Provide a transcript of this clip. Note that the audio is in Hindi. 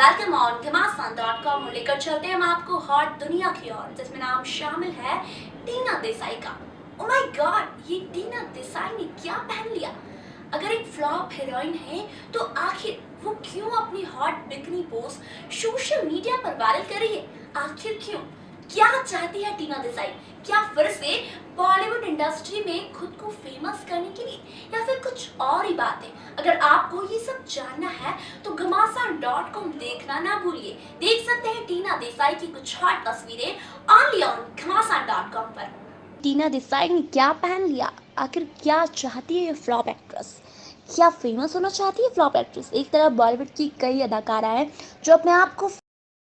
Welcome on Ghamasan dot com लेकर चलते हैं हम आपको हॉट दुनिया की ओर, जिसमें नाम शामिल है टीना देसाई का। ओ माय गॉड ये टीना देसाई ने क्या पहन लिया? अगर एक फ्लॉप हीरोइन है तो आखिर वो क्यों अपनी hot bikini post social media पर वायरल कर रही है? आखिर क्यों? क्या चाहती है टीना देसाई? क्या फिर से बॉलीवुड इंडस्ट्री में खुद को फ़ेमस करने के लिए? या फिर कुछ और ही बात? है अगर आपको ये सब जानना है तो डॉट कॉम देखना ना भूलिए। देख सकते हैं टीना देसाई की कुछ हॉट तस्वीरें only on Ghamasan dot com पर। टीना देसाई ने क्या पहन लिया? आखिर क्या चाहती है ये फ्लॉप एक्ट्रेस क्या फ़ेमस होना चाहती है फ्लॉप एक्ट्रेस एक तरफ़ बॉलीवुड की कई अदाकारा है जो अपने आप को